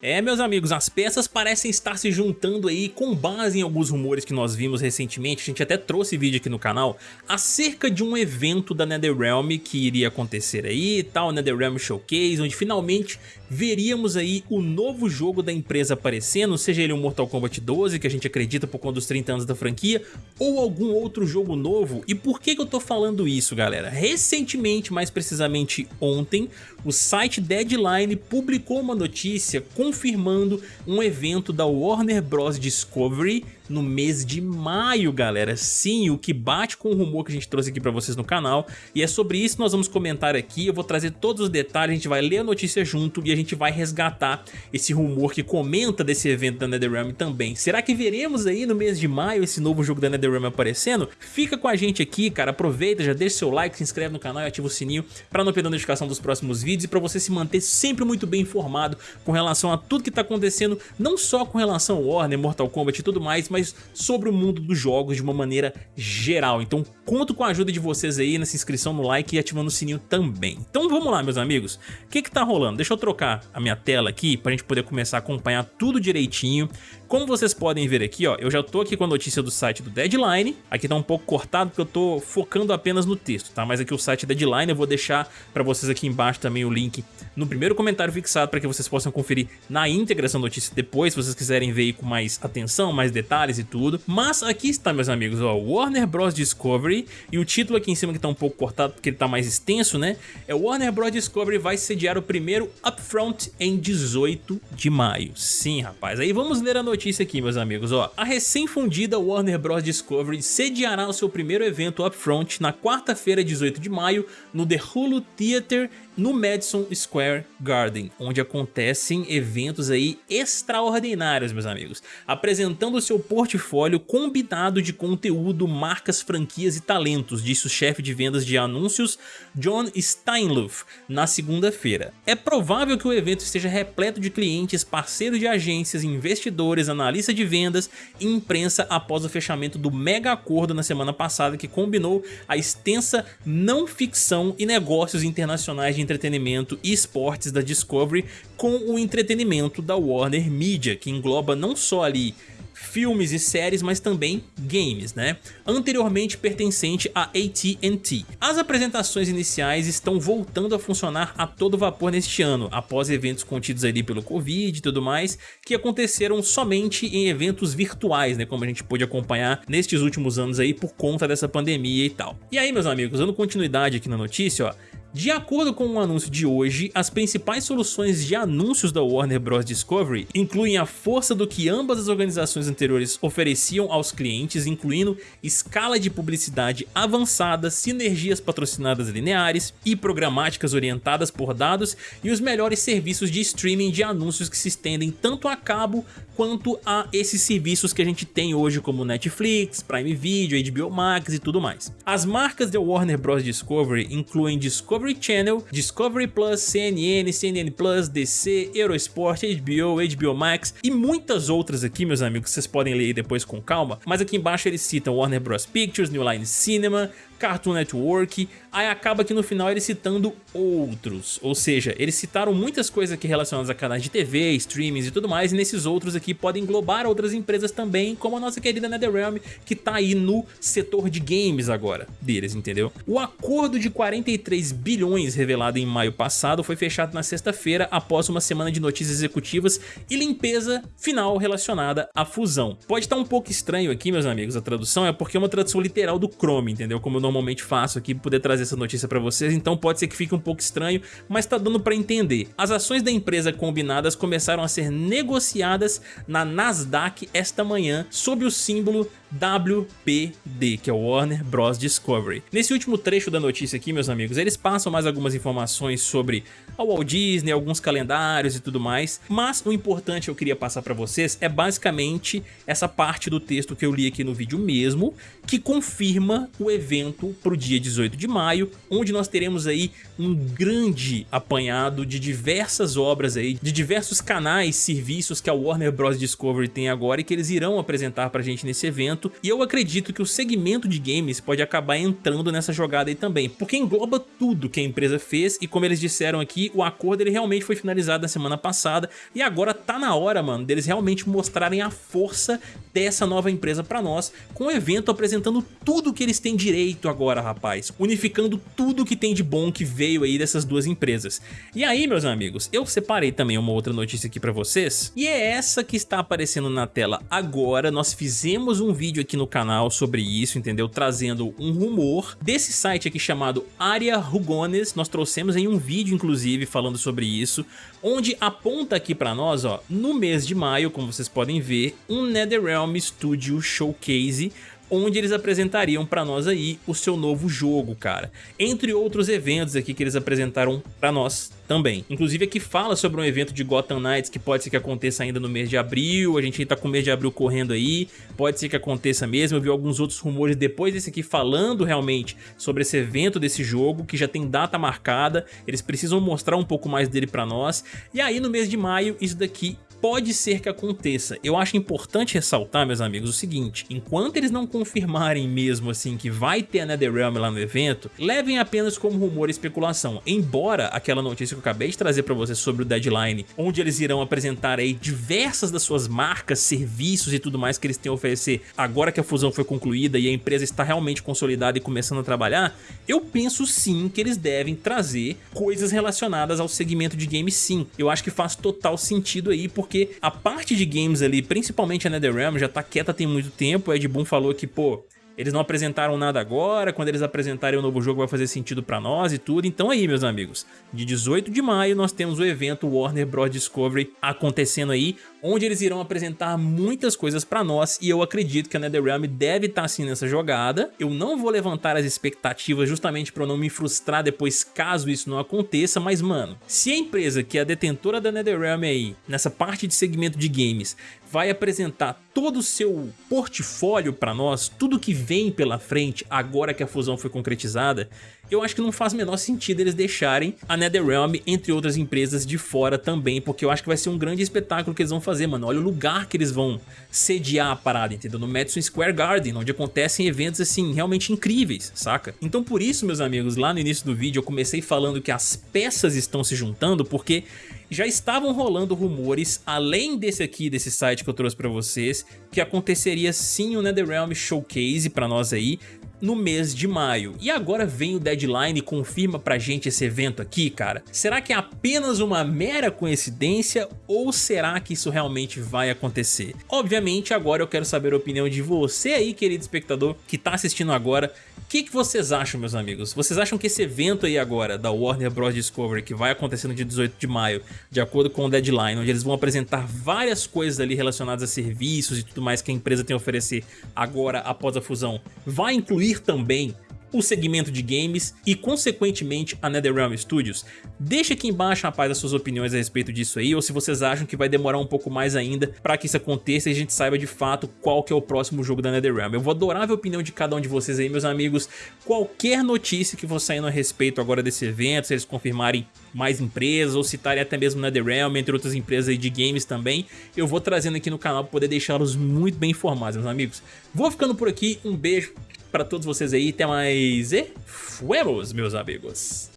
É, meus amigos, as peças parecem estar se juntando aí com base em alguns rumores que nós vimos recentemente, a gente até trouxe vídeo aqui no canal, acerca de um evento da NetherRealm que iria acontecer aí e tal, NetherRealm Showcase, onde finalmente veríamos aí o novo jogo da empresa aparecendo, seja ele um Mortal Kombat 12, que a gente acredita por conta dos 30 anos da franquia, ou algum outro jogo novo. E por que, que eu tô falando isso, galera? Recentemente, mais precisamente ontem, o site Deadline publicou uma notícia com confirmando um evento da Warner Bros. Discovery no mês de maio, galera. Sim, o que bate com o rumor que a gente trouxe aqui pra vocês no canal. E é sobre isso que nós vamos comentar aqui. Eu vou trazer todos os detalhes, a gente vai ler a notícia junto e a gente vai resgatar esse rumor que comenta desse evento da NetherRealm também. Será que veremos aí no mês de maio esse novo jogo da NetherRealm aparecendo? Fica com a gente aqui, cara. Aproveita, já deixa seu like, se inscreve no canal e ativa o sininho pra não perder a notificação dos próximos vídeos e pra você se manter sempre muito bem informado com relação a tudo que tá acontecendo, não só com relação ao Warner, Mortal Kombat e tudo mais, mas sobre o mundo dos jogos de uma maneira geral. Então conto com a ajuda de vocês aí nessa inscrição no like e ativando o sininho também. Então vamos lá meus amigos, o que que tá rolando? Deixa eu trocar a minha tela aqui pra gente poder começar a acompanhar tudo direitinho. Como vocês podem ver aqui, ó, eu já tô aqui com a notícia do site do Deadline, aqui tá um pouco cortado porque eu tô focando apenas no texto, tá? Mas aqui o site Deadline eu vou deixar pra vocês aqui embaixo também o link no primeiro comentário fixado para que vocês possam conferir na íntegra essa notícia depois, se vocês quiserem ver com mais atenção, mais detalhes e tudo. Mas aqui está, meus amigos, ó, Warner Bros. Discovery, e o título aqui em cima que tá um pouco cortado porque ele tá mais extenso, né? É Warner Bros. Discovery vai sediar o primeiro Upfront em 18 de maio. Sim, rapaz. Aí vamos ler a notícia notícia aqui, meus amigos, ó. A recém-fundida Warner Bros. Discovery sediará o seu primeiro evento Upfront na quarta-feira, 18 de maio, no The Hulu Theater no Madison Square Garden, onde acontecem eventos aí extraordinários, meus amigos, apresentando seu portfólio combinado de conteúdo, marcas, franquias e talentos, disse o chefe de vendas de anúncios John Steinluff na segunda-feira. É provável que o evento esteja repleto de clientes, parceiros de agências, investidores, analistas de vendas e imprensa após o fechamento do mega acordo na semana passada que combinou a extensa não ficção e negócios internacionais de entretenimento e esportes da Discovery com o entretenimento da Warner Media, que engloba não só ali filmes e séries, mas também games, né? Anteriormente pertencente à AT&T. As apresentações iniciais estão voltando a funcionar a todo vapor neste ano, após eventos contidos ali pelo Covid e tudo mais, que aconteceram somente em eventos virtuais, né? Como a gente pôde acompanhar nestes últimos anos aí por conta dessa pandemia e tal. E aí, meus amigos, dando continuidade aqui na notícia, ó, de acordo com o anúncio de hoje, as principais soluções de anúncios da Warner Bros. Discovery incluem a força do que ambas as organizações anteriores ofereciam aos clientes, incluindo escala de publicidade avançada, sinergias patrocinadas lineares e programáticas orientadas por dados e os melhores serviços de streaming de anúncios que se estendem tanto a cabo quanto a esses serviços que a gente tem hoje como Netflix, Prime Video, HBO Max e tudo mais. As marcas da Warner Bros. Discovery incluem Discovery Discovery Channel, Discovery Plus, CNN, CNN Plus, DC, Eurosport, HBO, HBO Max e muitas outras aqui, meus amigos, vocês podem ler depois com calma, mas aqui embaixo eles citam Warner Bros. Pictures, New Line Cinema, Cartoon Network, aí acaba que no final eles citando outros, ou seja, eles citaram muitas coisas aqui relacionadas a canais de TV, streamings e tudo mais, e nesses outros aqui podem englobar outras empresas também, como a nossa querida NetherRealm, que tá aí no setor de games agora deles, entendeu? O acordo de 43 bilhões revelado em maio passado foi fechado na sexta-feira após uma semana de notícias executivas e limpeza final relacionada à fusão. Pode estar um pouco estranho aqui, meus amigos, a tradução, é porque é uma tradução literal do Chrome, entendeu? Como eu normalmente faço aqui, poder trazer essa notícia para vocês, então pode ser que fique um pouco estranho, mas tá dando para entender. As ações da empresa combinadas começaram a ser negociadas na Nasdaq esta manhã sob o símbolo WPD, que é o Warner Bros. Discovery. Nesse último trecho da notícia aqui, meus amigos, eles passam mais algumas informações sobre a Walt Disney, alguns calendários e tudo mais, mas o importante eu queria passar para vocês é basicamente essa parte do texto que eu li aqui no vídeo mesmo, que confirma o evento para o dia 18 de maio, onde nós teremos aí um grande apanhado de diversas obras aí, de diversos canais, serviços que a Warner Bros. Discovery tem agora e que eles irão apresentar pra gente nesse evento, e eu acredito que o segmento de games pode acabar entrando nessa jogada aí também, porque engloba tudo que a empresa fez e como eles disseram aqui, o acordo ele realmente foi finalizado na semana passada e agora tá na hora, mano, deles realmente mostrarem a força dessa nova empresa pra nós, com o evento apresentando tudo que eles têm direito agora, rapaz, unificando tudo que tem de bom que veio aí dessas duas empresas. E aí, meus amigos, eu separei também uma outra notícia aqui pra vocês, e é essa que está aparecendo na tela agora, nós fizemos um vídeo aqui no canal sobre isso, entendeu? Trazendo um rumor desse site aqui chamado Aria Rugones, nós trouxemos em um vídeo inclusive falando sobre isso, onde aponta aqui pra nós, ó, no mês de maio, como vocês podem ver, um NetherRealm Studio Showcase onde eles apresentariam para nós aí o seu novo jogo, cara. Entre outros eventos aqui que eles apresentaram para nós também. Inclusive aqui fala sobre um evento de Gotham Knights que pode ser que aconteça ainda no mês de abril, a gente tá com o mês de abril correndo aí, pode ser que aconteça mesmo, eu vi alguns outros rumores depois desse aqui falando realmente sobre esse evento desse jogo, que já tem data marcada, eles precisam mostrar um pouco mais dele pra nós, e aí no mês de maio isso daqui pode ser que aconteça. Eu acho importante ressaltar, meus amigos, o seguinte, enquanto eles não confirmarem mesmo assim que vai ter a NetherRealm lá no evento, levem apenas como rumor e especulação, embora aquela notícia que eu acabei de trazer para vocês sobre o Deadline, onde eles irão apresentar aí diversas das suas marcas, serviços e tudo mais que eles têm a oferecer agora que a fusão foi concluída e a empresa está realmente consolidada e começando a trabalhar, eu penso sim que eles devem trazer coisas relacionadas ao segmento de games sim. Eu acho que faz total sentido aí, porque porque a parte de games ali, principalmente a NetherRealm, já tá quieta tem muito tempo, o Ed Boon falou que, pô, eles não apresentaram nada agora, quando eles apresentarem o novo jogo vai fazer sentido pra nós e tudo. Então aí, meus amigos, de 18 de maio nós temos o evento Warner Bros. Discovery acontecendo aí, onde eles irão apresentar muitas coisas pra nós e eu acredito que a NetherRealm deve estar tá, assim nessa jogada. Eu não vou levantar as expectativas justamente pra eu não me frustrar depois caso isso não aconteça, mas mano, se a empresa que é a detentora da NetherRealm aí, nessa parte de segmento de games, vai apresentar todo o seu portfólio para nós, tudo que vem pela frente agora que a fusão foi concretizada, eu acho que não faz o menor sentido eles deixarem a NetherRealm, entre outras empresas, de fora também, porque eu acho que vai ser um grande espetáculo que eles vão fazer, mano. Olha o lugar que eles vão sediar a parada, entendeu? No Madison Square Garden, onde acontecem eventos, assim, realmente incríveis, saca? Então por isso, meus amigos, lá no início do vídeo eu comecei falando que as peças estão se juntando, porque já estavam rolando rumores, além desse aqui, desse site que eu trouxe pra vocês, que aconteceria sim o NetherRealm Showcase pra nós aí, no mês de maio. E agora vem o deadline e confirma pra gente esse evento aqui, cara. Será que é apenas uma mera coincidência ou será que isso realmente vai acontecer? Obviamente agora eu quero saber a opinião de você aí, querido espectador, que tá assistindo agora. O que, que vocês acham, meus amigos? Vocês acham que esse evento aí agora, da Warner Bros. Discovery, que vai acontecer no dia 18 de maio, de acordo com o deadline, onde eles vão apresentar várias coisas ali relacionadas a serviços e tudo mais que a empresa tem a oferecer agora após a fusão, vai incluir também o segmento de games e, consequentemente, a NetherRealm Studios? Deixa aqui embaixo, rapaz, as suas opiniões a respeito disso aí, ou se vocês acham que vai demorar um pouco mais ainda para que isso aconteça e a gente saiba de fato qual que é o próximo jogo da NetherRealm. Eu vou adorar ver a opinião de cada um de vocês aí, meus amigos. Qualquer notícia que for saindo a respeito agora desse evento, se eles confirmarem mais empresas ou citarem até mesmo NetherRealm, entre outras empresas de games também, eu vou trazendo aqui no canal para poder deixá-los muito bem informados, meus amigos. Vou ficando por aqui, um beijo para todos vocês aí, até mais e fuemos, meus amigos!